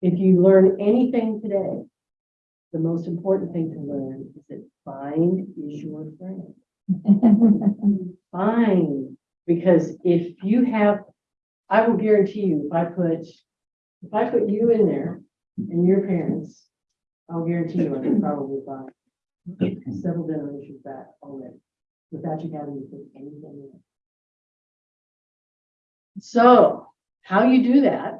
If you learn anything today, the most important thing to learn is that find is your friend. Find, because if you have, I will guarantee you, if I put, if I put you in there and your parents, I'll guarantee you, I can probably find several generations back already, without you having to put anything in. So, how you do that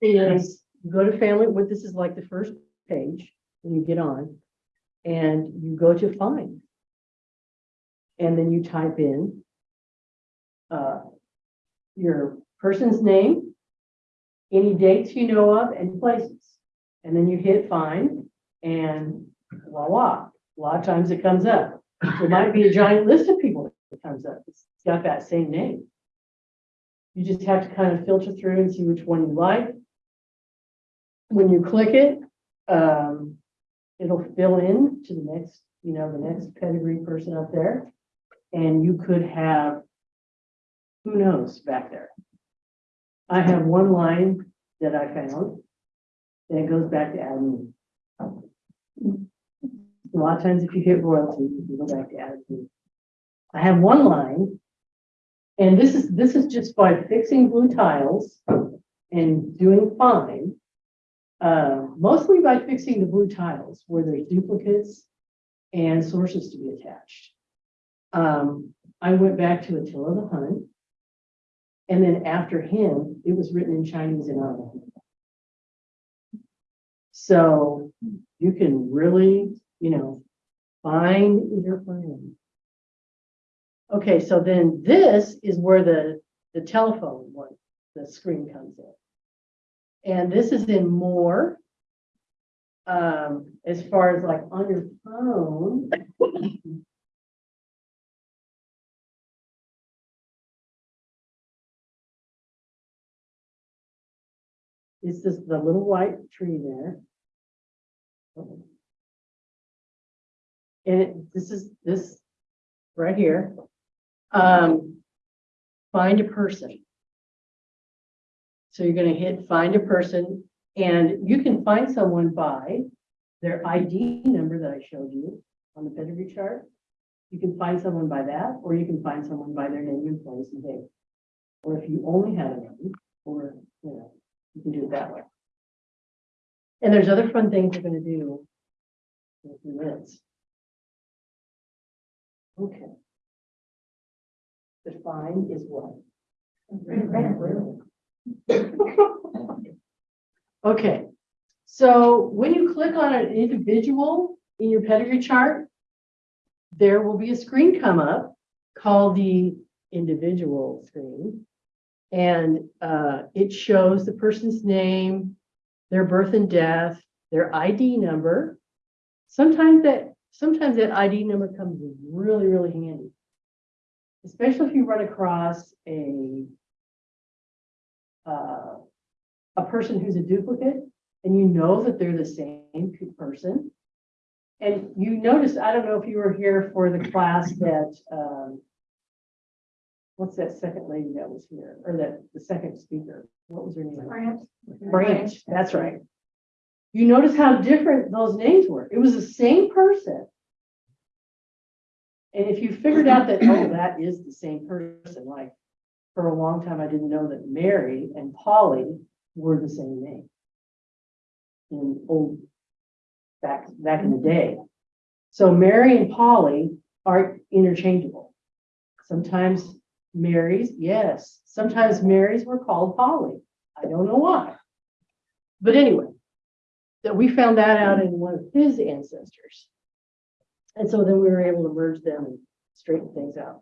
is go to family, what this is like the first page, when you get on, and you go to find. And then you type in uh, your person's name, any dates you know of, and places. And then you hit find, and voila, a lot of times it comes up. There might be a giant list of people that comes up. It's got that same name. You just have to kind of filter through and see which one you like. When you click it, um, it'll fill in to the next, you know, the next pedigree person up there. And you could have, who knows back there? I have one line that I found that goes back to Adam. A lot of times if you hit royalty, you go back to Adam. I have one line. And this is, this is just by fixing blue tiles and doing fine. Uh, mostly by fixing the blue tiles where there's duplicates and sources to be attached. Um, I went back to Attila the Hun. And then after him, it was written in Chinese and Arabic. So you can really, you know, find your friend. Okay, so then this is where the, the telephone one, the screen comes in. And this is in more. Um, as far as like on your phone. It's just the little white tree there. And it, this is, this right here. Um, find a person. So you're gonna hit find a person and you can find someone by their ID number that I showed you on the pedigree chart. You can find someone by that, or you can find someone by their name and place and date. Or if you only have a name, or, you know, you can do it that way. And there's other fun things we're gonna do. in a few minutes. Okay. Define is what? Okay, so when you click on an individual in your pedigree chart, there will be a screen come up called the individual screen. And uh, it shows the person's name, their birth and death, their ID number. Sometimes that, sometimes that ID number comes really, really handy. Especially if you run across a uh, a person who's a duplicate and you know that they're the same person. And you notice, I don't know if you were here for the class that, um, what's that second lady that was here, or that, the second speaker, what was her name? Branch. Branch, that's right. You notice how different those names were. It was the same person. And if you figured out that, oh, that is the same person, like, for a long time, I didn't know that Mary and Polly were the same name. In old, back, back in the mm-hmm. day. So Mary and Polly are interchangeable. Sometimes Marys, yes, sometimes Marys were called Polly. I don't know why. But anyway, that we found that out in one of his ancestors. And so then we were able to merge them and straighten things out.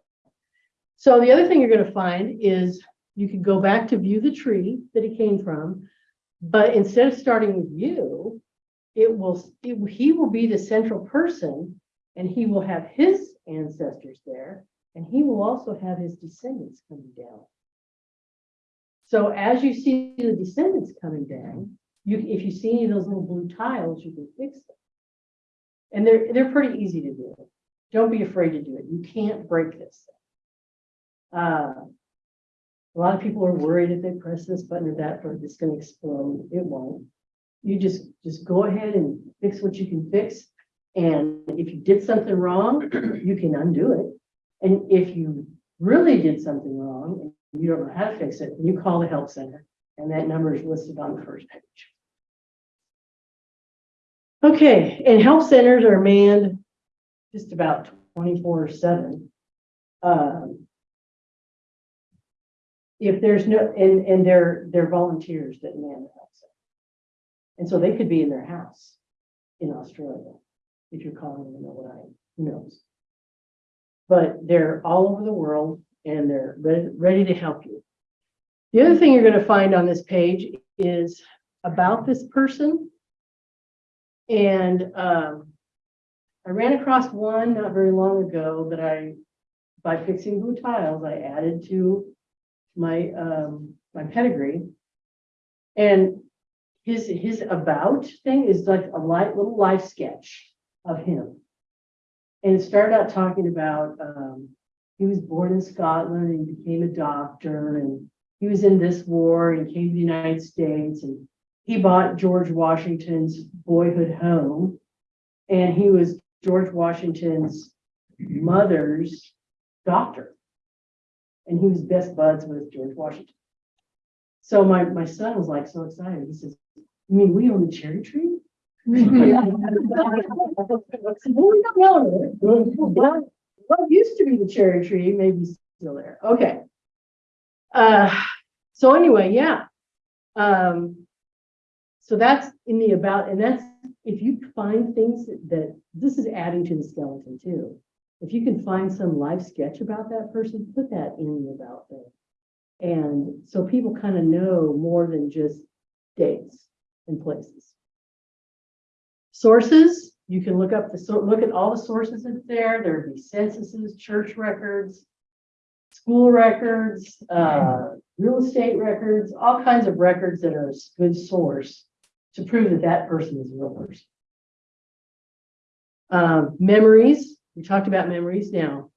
So the other thing you're gonna find is you can go back to view the tree that he came from. But instead of starting with you, it will, it- he will be the central person and he will have his ancestors there. And he will also have his descendants coming down. So as you see the descendants coming down, you, if you see any of those little blue tiles, you can fix them. And they're, they're pretty easy to do. Don't be afraid to do it. You can't break this. Uh, A lot of people are worried if they press this button or that button, it's gonna explode. It won't. You just, just go ahead and fix what you can fix. And if you did something wrong, you can undo it. And if you really did something wrong, and you don't know how to fix it, you call the help center. And that number is listed on the first page. Okay, and help centers are manned just about twenty-four seven. Um, If there's no, and, and they're, they're volunteers that man the center. And so they could be in their house in Australia, if you're calling them overnight, who knows? But they're all over the world and they're ready, ready to help you. The other thing you're gonna find on this page is about this person. And, um, I ran across one not very long ago that I, by fixing blue tiles, I added to my, um, my pedigree. And his, his about thing is like a light, little life sketch of him. And it started out talking about, um, he was born in Scotland and he became a doctor and he was in this war and came to the United States and he bought George Washington's boyhood home. And he was George Washington's mother's doctor. And he was best buds with George Washington. So my, my son was like so excited. He says, you mean we own the cherry tree? Well, we don't know. What what used to be the cherry tree may be still there. Okay. Uh, so anyway, yeah. Um, so that's in the about, and that's, if you find things that- that, this is adding to the skeleton too. If you can find some life sketch about that person, put that in the about thing. And so people kind of know more than just dates and places. Sources, you can look up the, so look at all the sources that's there. There'd be censuses, church records, school records, uh, real estate records, all kinds of records that are a good source to prove that that person is a real person. Um, memories, we talked about memories now.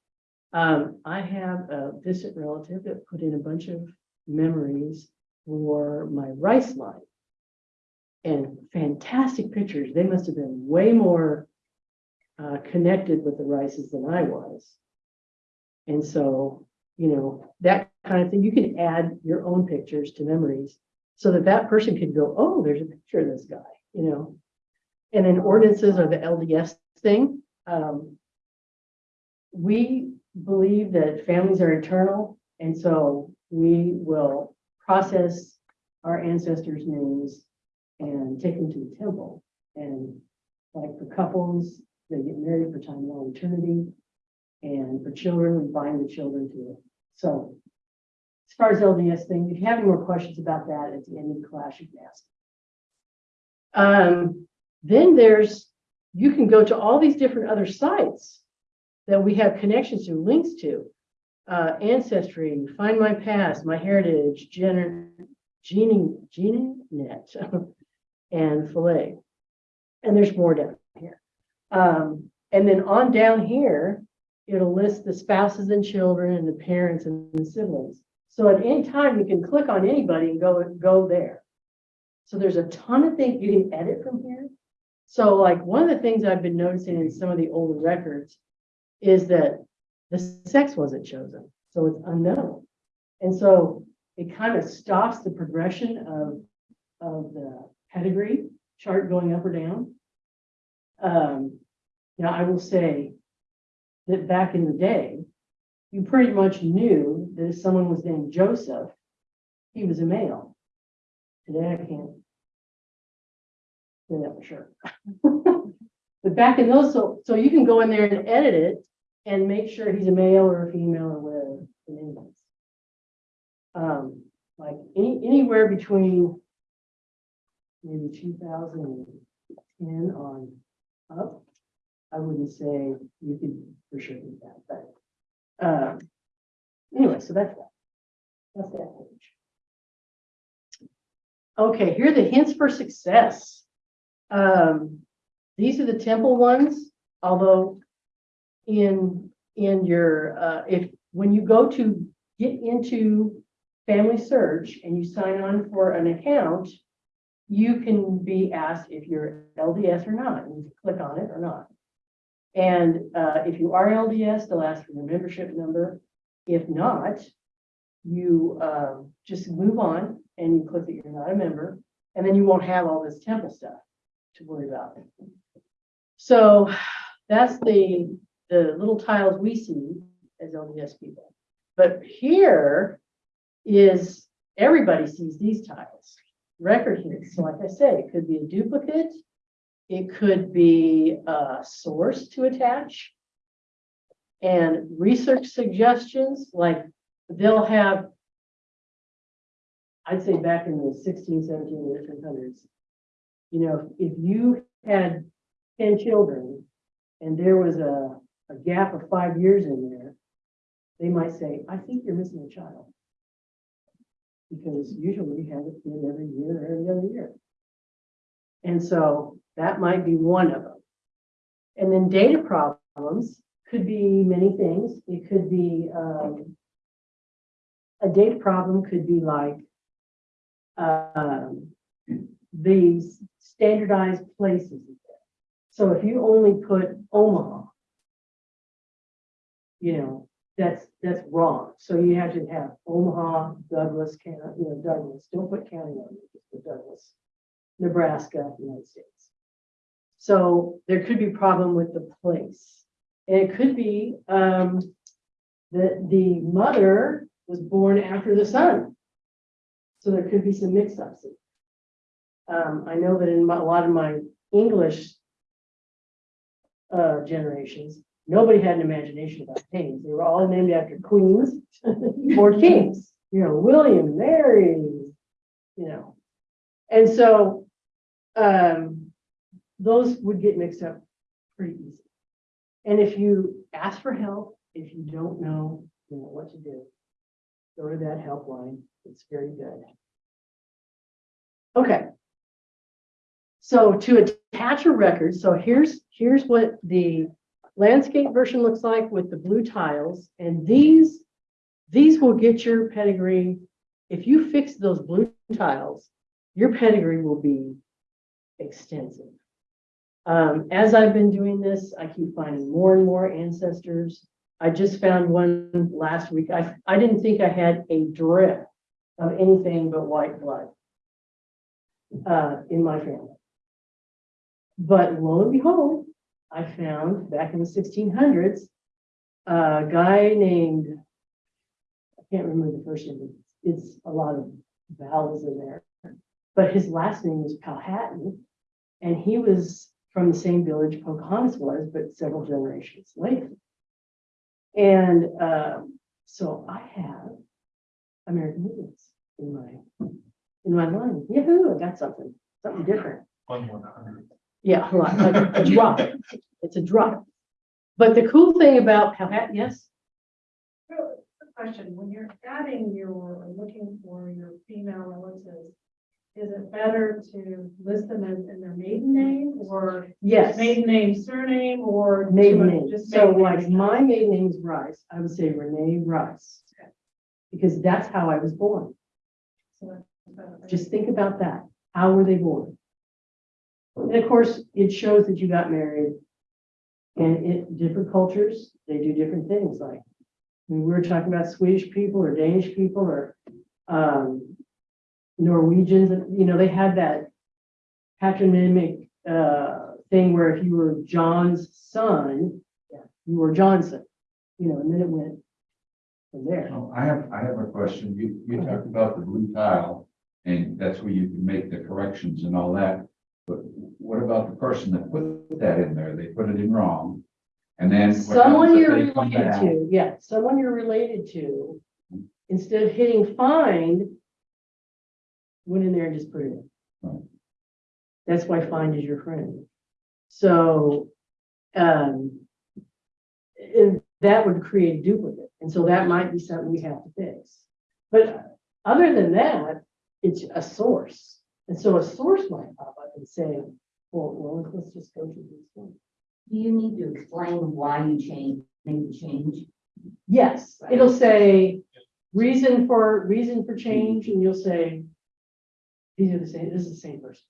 Um, I have a distant relative that put in a bunch of memories for my rice line. And fantastic pictures. They must have been way more uh, connected with the rices than I was. And so, you know, that kind of thing, you can add your own pictures to memories so that that person could go, oh, there's a picture of this guy, you know? And then ordinances are the LDS thing. Um, we believe that families are eternal, and so we will process our ancestors' names and take them to the temple. And like for couples, they get married for time long eternity. And for children, we bind the children to it. So as far as LDS thing, if you have any more questions about that at the end of the class, you can ask. Um, then there's, you can go to all these different other sites that we have connections to, links to. Uh, Ancestry, Find My Past, My Heritage, Gener, Genie Net, and Filet. And there's more down here. Um, and then on down here, it'll list the spouses and children and the parents and the siblings. So at any time, you can click on anybody and go, go there. So there's a ton of things you can edit from here. So like one of the things I've been noticing in some of the older records is that the sex wasn't chosen, so it's unknown. And so it kind of stops the progression of, of the pedigree chart going up or down. Um, now I will say that back in the day, you pretty much knew that if someone was named Joseph, he was a male. Today I can't say that for sure. But back in those, so, so you can go in there and edit it and make sure he's a male or a female or whatever name is. Um, like any, anywhere between maybe two thousand and ten on up, I wouldn't say you could for sure do that, but, um, anyway, so that's that. That's that page. Okay, here are the hints for success. Um, these are the temple ones, although in, in your, uh, if, when you go to get into Family Search and you sign on for an account, you can be asked if you're LDS or not, and you click on it or not. And uh, if you are LDS, they'll ask for your membership number. If not, you um, just move on and you click that you're not a member, and then you won't have all this temple stuff to worry about. So that's the, the little tiles we see as LDS people. But here is, everybody sees these tiles, record hits. So like I said, it could be a duplicate. It could be a source to attach. And research suggestions, like they'll have, I'd say back in the 16, 17, 1800s, you know, if you had ten children and there was a, a gap of five years in there, they might say, I think you're missing a child. Because usually we have a kid every year, or every other year. And so that might be one of them. And then data problems could be many things. It could be, um, a data problem could be like, um, these standardized places. So if you only put Omaha, you know, that's, that's wrong. So you have to have Omaha, Douglas, you know, Douglas, don't put county on it, just put Douglas, Nebraska, United States. So there could be problem with the place. And it could be, um, that the mother was born after the son. So there could be some mix-ups. Um, I know that in my- a lot of my English uh, generations, nobody had an imagination about names. They were all named after queens or kings, you know, William, Mary, you know. And so, um, those would get mixed up pretty easy. And if you ask for help, if you don't know, you know what to do, go to that helpline. It's very good. Okay. So to attach a record, so here's, here's what the landscape version looks like with the blue tiles. And these, these will get your pedigree. If you fix those blue tiles, your pedigree will be extensive. Um, as I've been doing this, I keep finding more and more ancestors. I just found one last week. I, I didn't think I had a drip of anything but white blood uh, in my family. But lo and behold, I found back in the sixteen hundreds, a guy named, I can't remember the first name, it's a lot of vowels in there. But his last name was Powhatan, and he was from the same village Pocahontas was, but several generations later. And um, so I have American Indians in my, in my line. Yahoo, I got something, something different. One one hundred. Yeah, a lot, like a drop. It's a drop. But the cool thing about Powhatan, eh, yes, Really, quick Question, when you're adding your, or looking for your female relatives, is it better to list them as in their maiden name or yes, maiden name, surname, or? maiden name. Just So maiden like name? my maiden name is Rice, I would say Renee Rice. Okay. Because that's how I was born. So that's better. Just think about that. How were they born? And of course, it shows that you got married. And in different cultures, they do different things, like, we were talking about Swedish people or Danish people or, um, Norwegians, you know, they had that patronymic, uh, thing where if you were John's son, you were Johnson, you know, and then it went from there. Oh, I have, I have a question. You, you talked about the blue tile, and that's where you can make the corrections and all that. But what about the person that put that in there? They put it in wrong. And then. what Someone happens if you're they come related back? to, yeah, someone you're related to, instead of hitting find, went in there and just put it in. Right. That's why find is your friend. So, um, and that would create a duplicate, and so that might be something we have to fix. But other than that, it's a source, and so a source might pop up and say, well, well, let's just go to this one. Do you need to explain why you changed, made the change? Yes, it'll say, reason for, reason for change, and you'll say, these are the same, this is the same person.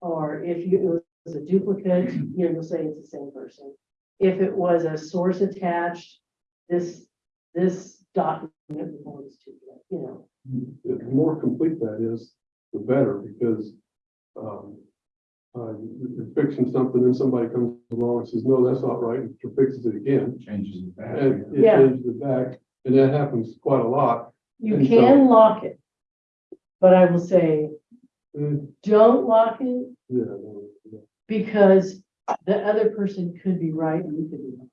Or if you, it was a duplicate, you know, you'll say it's the same person. If it was a source attached, this, this document belongs to, you know, The more complete that is, the better, because, um, uh, you're fixing something, and somebody comes along and says, no, that's not right, and fixes it again. Changes it back. And it Yeah. changes it back, and that happens quite a lot. you And so- can lock it. But I will say, Uh, don't lock it Yeah, no, no. because the other person could be right and you could be wrong.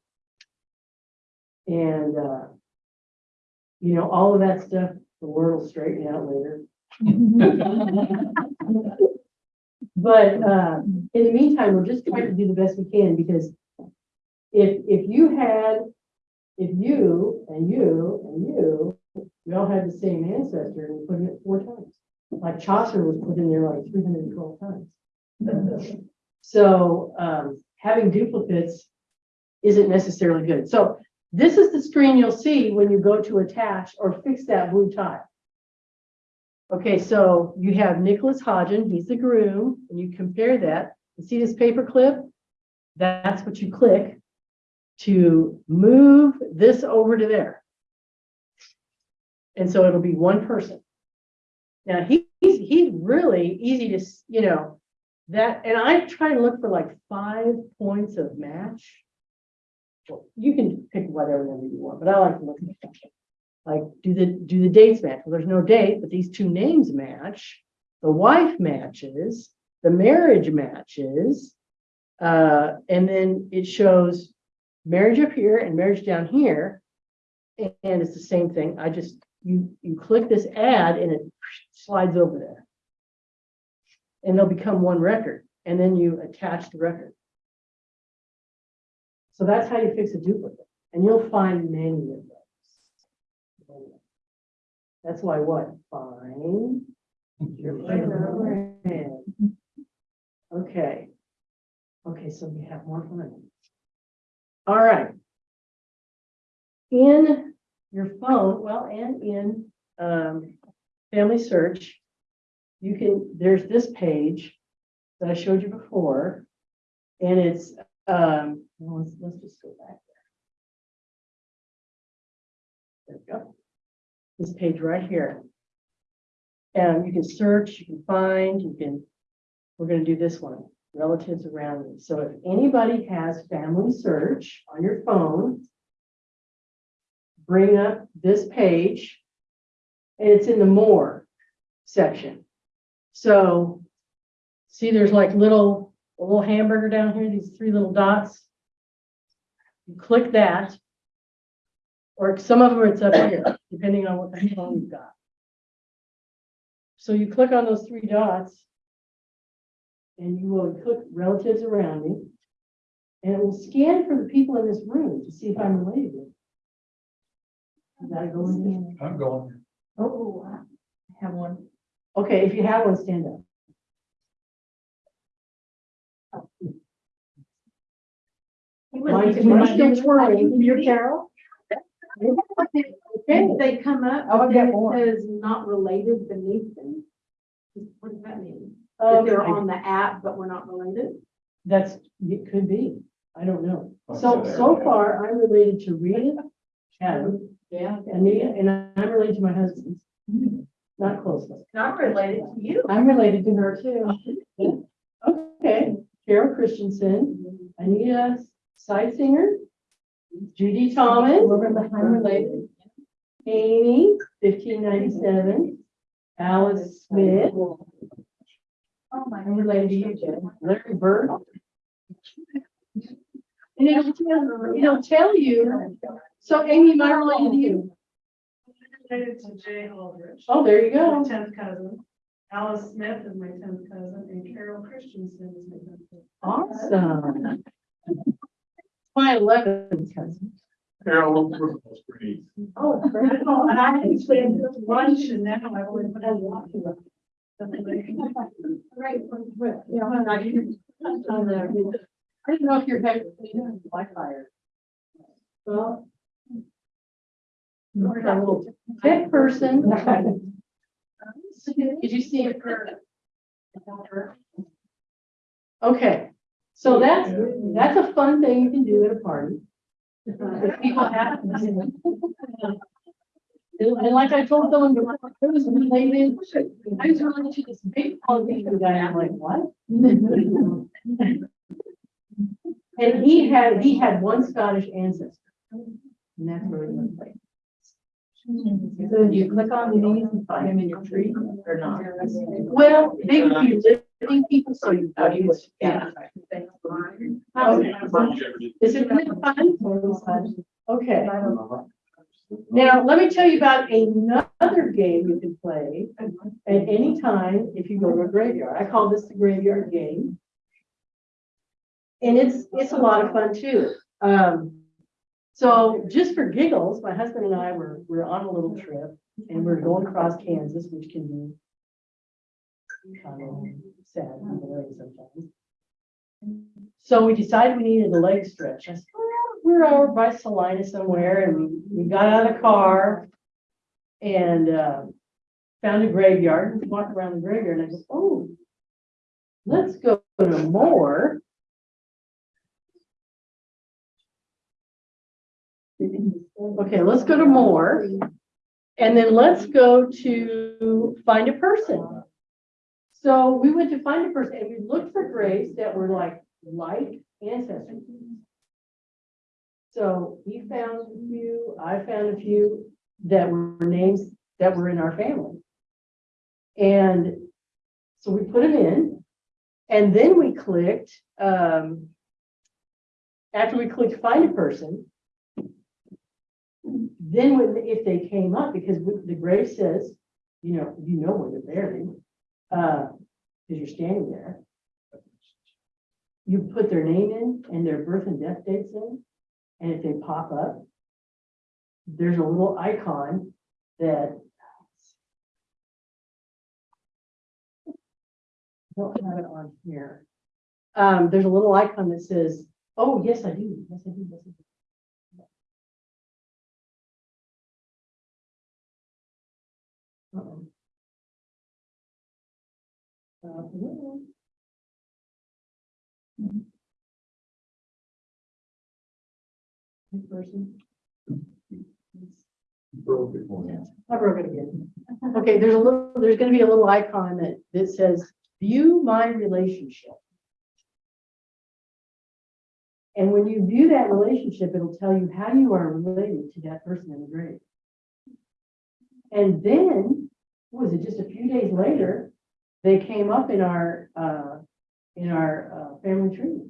And, uh, you know, all of that stuff, the word will straighten out later. But, uh, in the meantime, we're just trying to do the best we can because if, if you had, if you and you and you, we all had the same ancestor and we put it four times. Like Chaucer was put in there like three hundred and twelve times. So, um, having duplicates isn't necessarily good. So this is the screen you'll see when you go to attach or fix that blue tile. Okay, so you have Nicholas Hodgen, he's the groom, and you compare that. You see this paper clip? That's what you click to move this over to there. And so it'll be one person. Now, he- he's, he's really easy to, you know, that, and I try to look for like five points of match. Well, You can pick whatever number you want, but I like to look at that. Like, do the, do the dates match? Well, there's no date, but these two names match. The wife matches, the marriage matches. Uh, and then it shows marriage up here and marriage down here. And and it's the same thing. I just, you, you click this add and it slides over there. And they'll become one record, and then you attach the record. So that's how you fix a duplicate, and you'll find many of That's why what? Fine. your. Okay. Okay, so we have more fun. All right. In your phone, well, and in, um, Family Search, you can, there's this page that I showed you before. And it's, um, let's, let's just go back there. There we go. This page right here. And you can search, you can find, you can, we're gonna do this one, relatives around you. So if anybody has Family Search on your phone, bring up this page. And it's in the more section. So, see, there's like little, a little hamburger down here, these three little dots. You click that. Or some of them it's up here, depending on what the phone you've got. So you click on those three dots. And you will click relatives around me. And it will scan for the people in this room to see if I'm related. to them. You gotta go in I'm going. Oh, oh I have one. Okay, if you have one, stand up. Mine's mine's still twirling. You're Carol? Okay, If they come up, Oh, I've but got then it more. says not related beneath them. What does that mean? That um, they're on the app, but we're not related? that's, it could be. I don't know. Oh, So, so so far, I'm related to Rita, Adam, Yeah. Anita, and I'm related to my husband. Not closely. Not related to you. I'm related to her too. Okay, Carol Christensen, Anita Sitsinger, Judy Thomas. I'm related. Amy, fifteen ninety-seven, Alice Smith. Oh, my. I'm related to you, Jen. Larry Bird. And it'll tell, it'll tell you, so Amy, am I related to you? Related to Jay Aldrich. Oh, there you go. My go. tenth cousin. Alice Smith is my tenth cousin and Carol Christensen is my tenth cousin. Awesome. My eleventh cousin. Carol, we're Oh, I know, and I actually had lunch and now I've only put in one. Right. Yeah, I'm not even- on there. I didn't know if you're having Wi-Fi. or- Well, hmm. We're a little tech person. Did you see it? Okay, so that's, that's a fun thing you can do at a party. If people have. And like I told someone, before, it was related, I was related to this big politician guy, I'm like, what? And he had, he had one Scottish ancestor. And that's where we went. like. So do you click on these and find them in your tree or not? Well, they would be living people, so you. How do you? Yeah. Is it really fun? Okay. Now, let me tell you about another game you can play at any time if you go to a graveyard. I call this the graveyard game. And it's, it's a lot of fun too. Um, so just for giggles, my husband and I were, we were on a little trip and we're going across Kansas, which can be of sad in the way sometimes. So we decided we needed a leg stretch. I said, well, we're over by Salina somewhere and we, we got out of the car and, uh, found a graveyard and walked around the graveyard and I said, oh, let's go to more. Okay, let's go to more. And then let's go to find a person. So we went to find a person and we looked for graves that were like, like ancestors. So he found a few, I found a few that were names that were in our family. And so we put them in and then we clicked, um, after we clicked find a person, then when, if they came up, because the grave says, you know, you know where they're buried, because you're standing there. You put their name in and their birth and death dates in, and if they pop up, there's a little icon that I don't have it on here. Um, there's a little icon that says, oh, yes, I do, yes, I do, yes, I do. Uh, no. Person. Broke it. I broke it again. Okay, there's a little, there's gonna be a little icon that, that says, view my relationship. And when you view that relationship, it'll tell you how you are related to that person in the grave. And then, what was it, just a few days later, they came up in our, uh, in our, uh, family tree.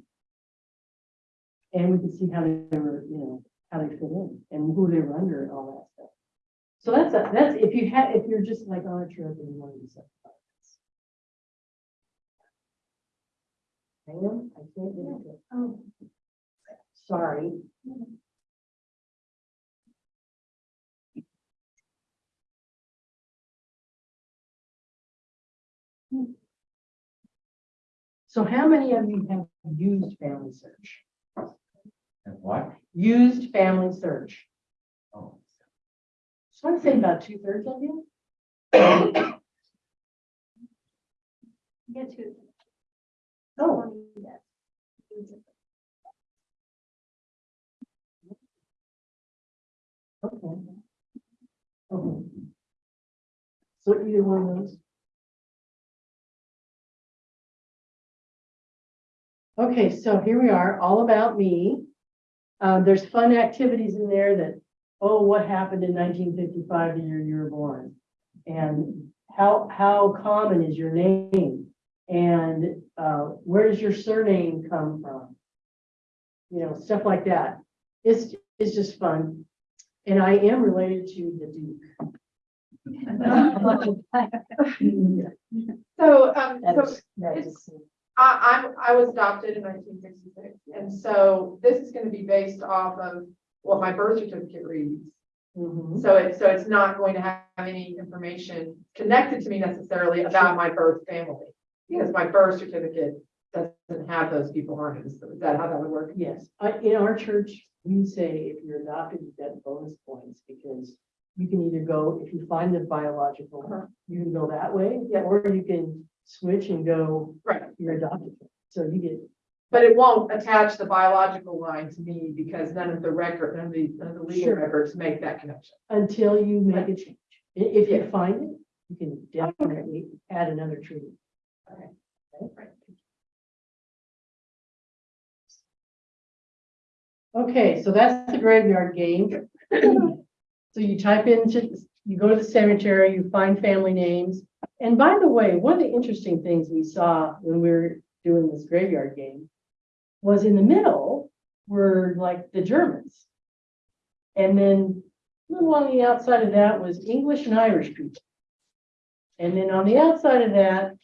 And we could see how they were, you know, how they fit in and who they were under and all that stuff. So that's, a- that's, if you had, if you're just like on a trip and you want to do something. Hang on, I can't get it. Oh, Sorry. So how many of you have used Family Search? And what? Used Family Search? Oh, So I'd say about two thirds of you. Get to. Oh, okay. Okay. So either one of those? Okay, so here we are, all about me. Uh, there's fun activities in there that, oh, what happened in nineteen fifty-five, the year you were born? And how, how common is your name? And, uh, where does your surname come from? You know, stuff like that. It's, it's just fun. And I am related to the Duke. So, um, so is- it's- I, I'm, I was adopted in nineteen sixty-six, and so this is gonna be based off of what my birth certificate reads. Mhm. So it's, so it's not going to have any information connected to me necessarily about my birth family. Because my birth certificate doesn't have those people on it, is that how that would work? Yes, I, in our church, we say if you're adopted, you get bonus points because you can either go, if you find the biological, you can go that way, Yeah. or you can switch and go Right, your adopted. So you get, but it won't attach the biological line to me because none of the record, none of the, none of the legal Sure. records make that connection. until you make a change. I- If you find it, you can definitely add another tree. Okay. Okay, so that's the graveyard game. So you type into, you go to the cemetery, you find family names. And by the way, one of the interesting things we saw when we were doing this graveyard game was in the middle were like the Germans. And then a little on the outside of that was English and Irish people. And then on the outside of that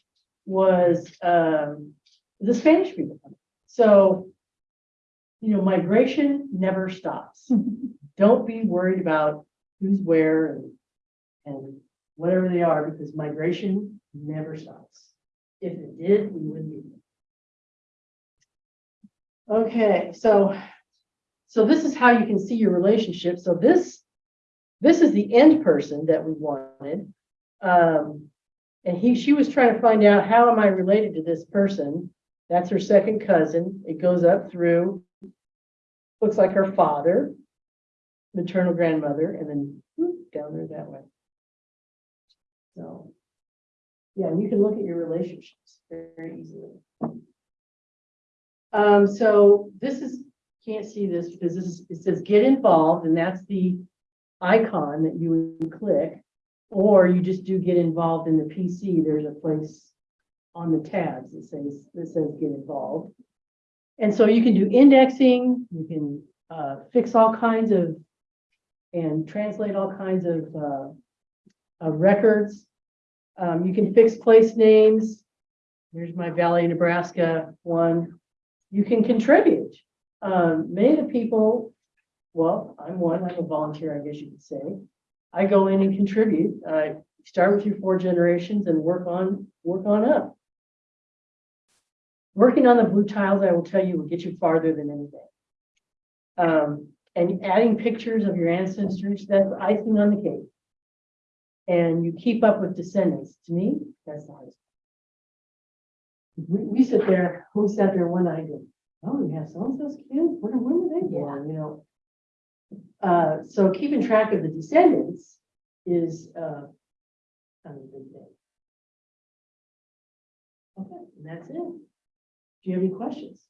was um, the Spanish people. So, you know, migration never stops. Don't be worried about who's where and, and whatever they are, because migration never stops. If it did, we wouldn't be. Okay, so, so this is how you can see your relationship. So this, this is the end person that we wanted. Um, and he, she was trying to find out, how am I related to this person? That's her second cousin. It goes up through, looks like her father, maternal grandmother, and then whoop, down there that way. So, yeah, and you can look at your relationships very easily. Um, so this is, can't see this because this is, it says get involved, and that's the icon that you would click. Or you just do get involved in the PC, there's a place on the tabs that says, that says get involved. And so you can do indexing, you can, uh, fix all kinds of and translate all kinds of, uh, of records. Um, you can fix place names. Here's my Valley, Nebraska one. You can contribute. Um, many of the people, well, I'm one, I'm a volunteer, I guess you could say. I go in and contribute. I start with your four generations and work on, work on up. Working on the blue tiles, I will tell you, will get you farther than anything. Um, and adding pictures of your ancestors, that's icing on the cake. And you keep up with descendants. To me, that's the hardest. We, we sit there, we sat there one night, and, oh, we have so-and-so's kids, when, when were they born, you know? Uh, so keeping track of the descendants is, uh, kind of a big thing. Okay, and that's it. Do you have any questions?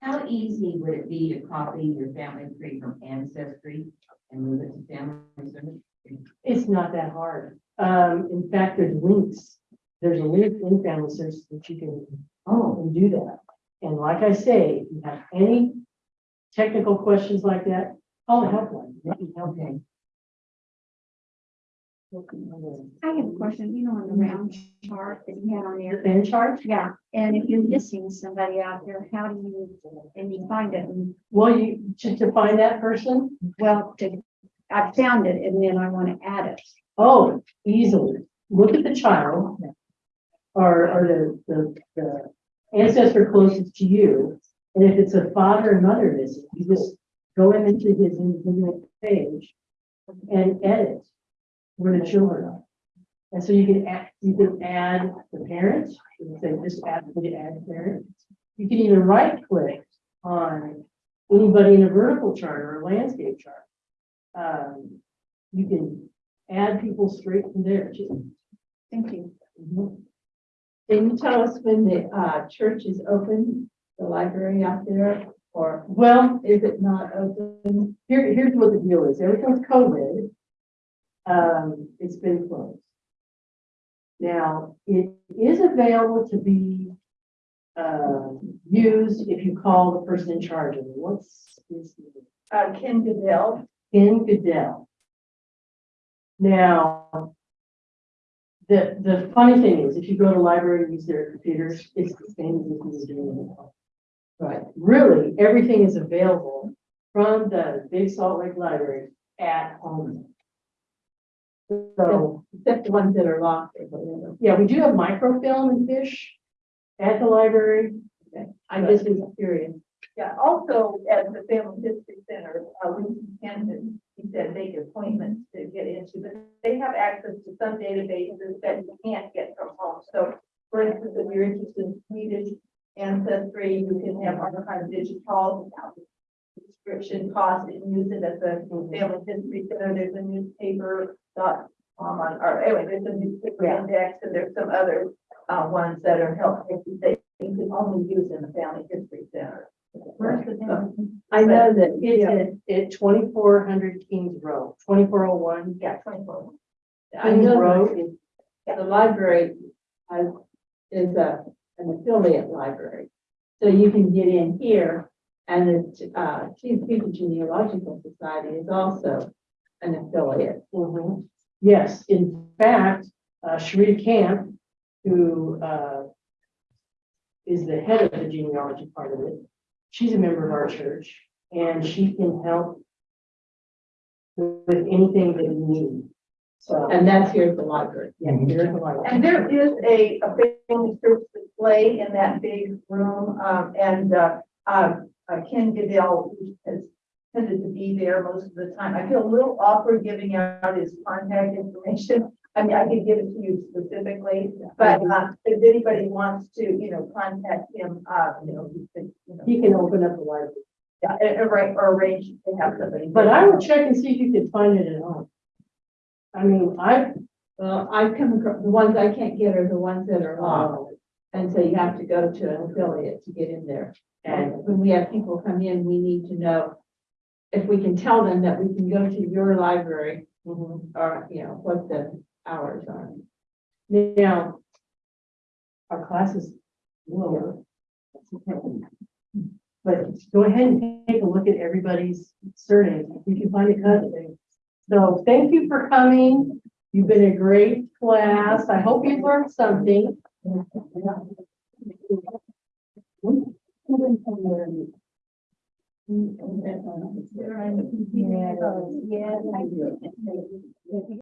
How easy would it be to copy your family tree from Ancestry and move it to Family Service? It's not that hard. Um, in fact, there's links. There's a link in Family Services that you can, oh, and do that. And like I say, if you have any technical questions like that, call the helpline. They can help you. I have a question, you know, on the round chart that you had on Your there. fan chart? Yeah, and if you're missing somebody out there, how do you, and you find it, and, Well, you, to, to find that person, well, to, I found it, and then I want to add it. oh, easily. Look at the child. Or, or the, the, the ancestor closest to you. And if it's a father and mother missing, you just go into his individual page and edit where the children are. And so you can add, you can add the parents, you can say just add, you add parents. You can even right click on anybody in a vertical chart or a landscape chart. Um, you can add people straight from there too. Thank you. Mhm. Can you tell us when the uh church is open, the library out there, or Well, is it not open? here, here's what the deal is. Ever since COVID, um, it's been closed. Now, it is available to be um, used if you call the person in charge of it. What's his name? Uh, Ken Goodell, Ken Goodell. Now, the, the funny thing is, if you go to library and use their computers, it's the same as if you were doing it. But really, everything is available from the Big Salt Lake Library at home. So, except the ones that are locked yeah, we do have microfilm and fiche at the library. Okay. I just was curious. Yeah, also at the Family History Center, uh, Winston Camden, he said make appointments to get into, but they have access to some databases that you can't get from home. So for instance, if you're interested in Swedish ancestry, you can have Arkiv Digital without subscription cost and use it at the Family History Center. There's a newspaper dot com on, or anyway, there's a newspaper index and there's some other uh, ones that are helpful that you can only use in the Family History Center. Where's the family? I know that It's at, at twenty-four hundred Kings Road, twenty-four oh one. Yeah, twenty-four. I Kings know Road. that the library has, is a, an affiliate library. So you can get in here and the, uh, Genealogical Society is also an affiliate. Mhm. Yes, in fact, uh, Sharita Camp, who, uh, is the head of the genealogy part of it, she's a member of our church, and she can help with anything that you need. So, And that's here at the library. yeah, here's the library. And there is a, a family search display in that big room, um, and, uh, um, uh, Ken Goodell has tended to be there most of the time. I feel a little awkward giving out his contact information. I mean, I could give it to you specifically, but, uh, if anybody wants to, you know, contact him, uh, you know, he could, you know, He can open up the library, yeah, or, or or arrange to have somebody. but I would check and see if you could find it at home. I mean, I, Well, I've come across, the ones I can't get are the ones that are locked. And so you have to go to an affiliate to get in there. And when we have people come in, we need to know if we can tell them that we can go to your library or, you know, what the hours are. now, our class is lower. But go ahead and take a look at everybody's if you can find a cousin. So thank you for coming. You've been a great class. I hope you learned something. Yeah, I do.